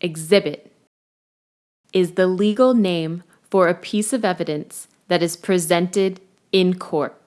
exhibit is the legal name for a piece of evidence that is presented in court.